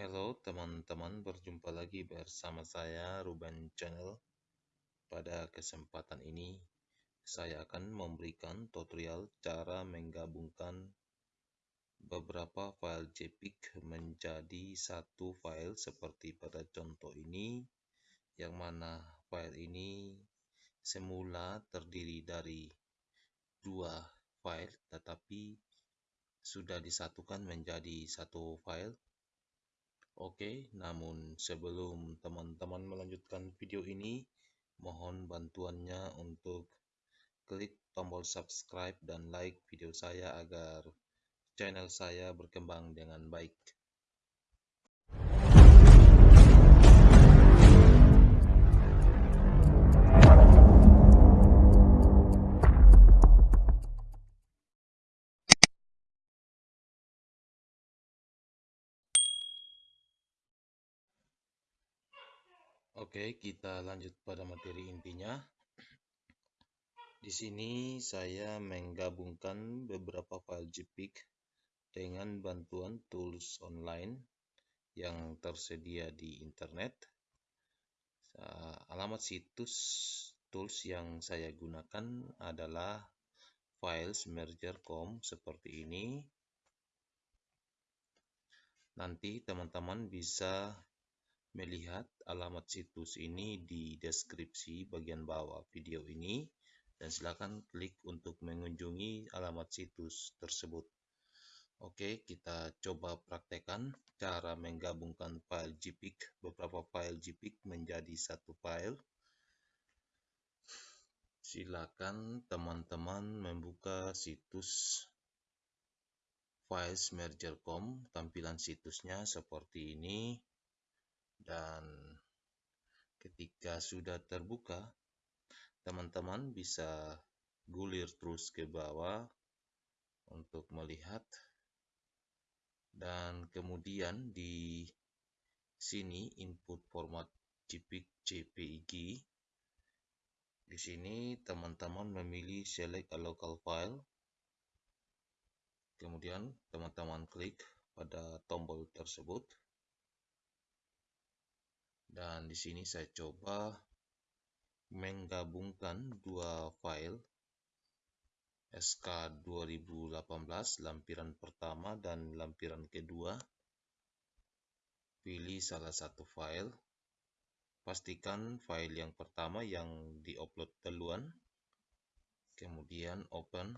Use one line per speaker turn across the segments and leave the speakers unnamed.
Halo teman-teman, berjumpa lagi bersama saya Ruben Channel. Pada kesempatan ini, saya akan memberikan tutorial cara menggabungkan beberapa file JPEG menjadi satu file seperti pada contoh ini, yang mana file ini semula terdiri dari dua file, tetapi sudah disatukan menjadi satu file Oke, namun sebelum teman-teman melanjutkan video ini, mohon bantuannya untuk klik tombol subscribe dan like video saya agar channel saya berkembang dengan baik. Oke, kita lanjut pada materi intinya. Di sini saya menggabungkan beberapa file JPEG dengan bantuan tools online yang tersedia di internet. Alamat situs tools yang saya gunakan adalah filesmerger.com seperti ini. Nanti teman-teman bisa melihat alamat situs ini di deskripsi bagian bawah video ini dan silakan klik untuk mengunjungi alamat situs tersebut. Oke, kita coba praktekkan cara menggabungkan file JPEG, beberapa file JPEG menjadi satu file. Silakan teman-teman membuka situs filesmerger.com, tampilan situsnya seperti ini dan ketika sudah terbuka teman-teman bisa gulir terus ke bawah untuk melihat. Dan kemudian di sini input format JPEG JPEG. Di sini teman-teman memilih select a local file. Kemudian teman-teman klik pada tombol tersebut dan di sini saya coba menggabungkan dua file SK 2018 lampiran pertama dan lampiran kedua. Pilih salah satu file. Pastikan file yang pertama yang diupload duluan. Kemudian open.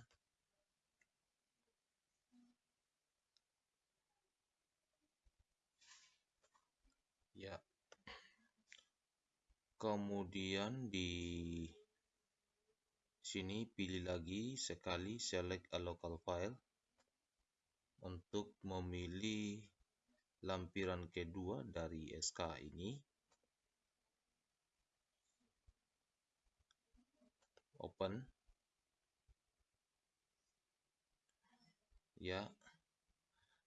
Ya kemudian di sini pilih lagi sekali select a local file untuk memilih lampiran kedua dari SK ini. Open. Ya.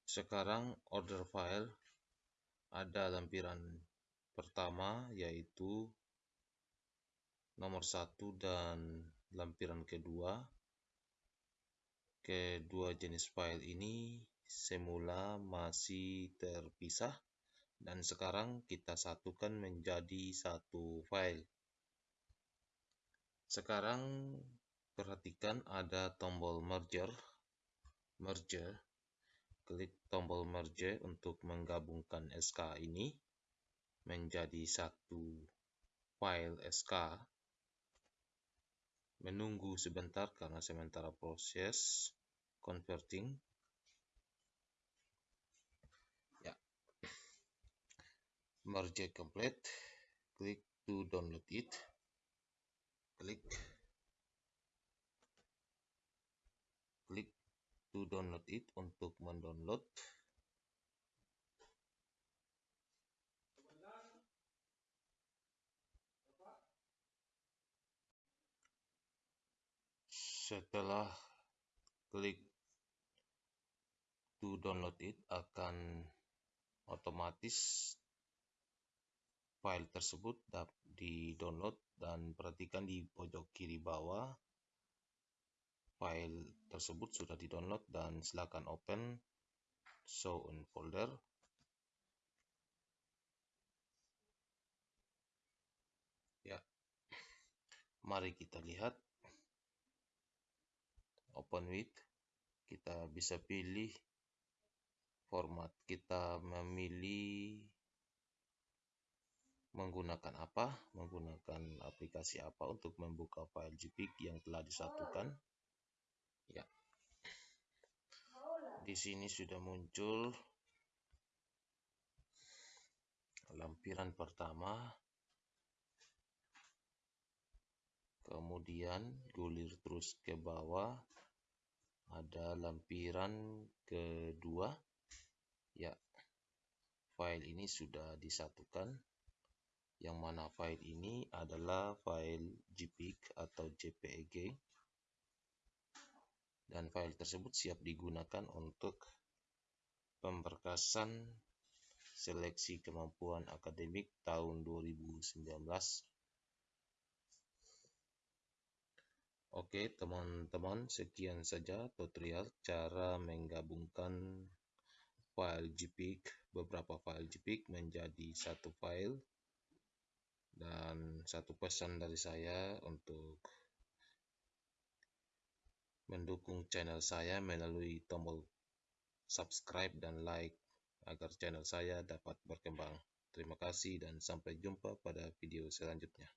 Sekarang order file ada lampiran pertama yaitu nomor satu dan lampiran kedua. Kedua jenis file ini semula masih terpisah dan sekarang kita satukan menjadi satu file. Sekarang perhatikan ada tombol merger. Merger. Klik tombol merge untuk menggabungkan SK ini menjadi satu file SK menunggu sebentar karena sementara proses converting. Ya. Merge complete. Klik to download it. Klik. Klik to download it untuk mendownload setelah klik to download it akan otomatis file tersebut dapat di download dan perhatikan di pojok kiri bawah file tersebut sudah di download dan silakan open show in folder. Ya. Mari kita lihat open with kita bisa pilih format kita memilih menggunakan apa menggunakan aplikasi apa untuk membuka file JPEG yang telah disatukan. Ya. Di sini sudah muncul lampiran pertama. Kemudian gulir terus ke bawah ada lampiran kedua. Ya file ini sudah disatukan. Yang mana file ini adalah file JPEG atau JPEG. Dan file tersebut siap digunakan untuk pemberkasan seleksi kemampuan akademik tahun 2019 Oke teman-teman sekian saja tutorial cara menggabungkan file JPEG beberapa file JPEG menjadi satu file dan satu pesan dari saya untuk mendukung channel saya melalui tombol subscribe dan like agar channel saya dapat berkembang. Terima kasih dan sampai jumpa pada video selanjutnya.